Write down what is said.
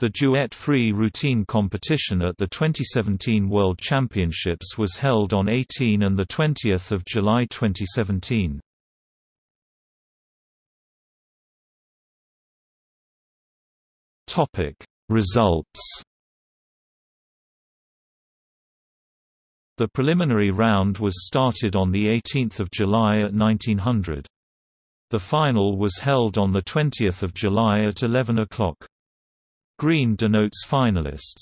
The duet free routine competition at the 2017 World Championships was held on 18 and 20 July 2017. Results The preliminary round was started on 18 July at 1900. The final was held on 20 July at 11 o'clock. Green denotes finalists.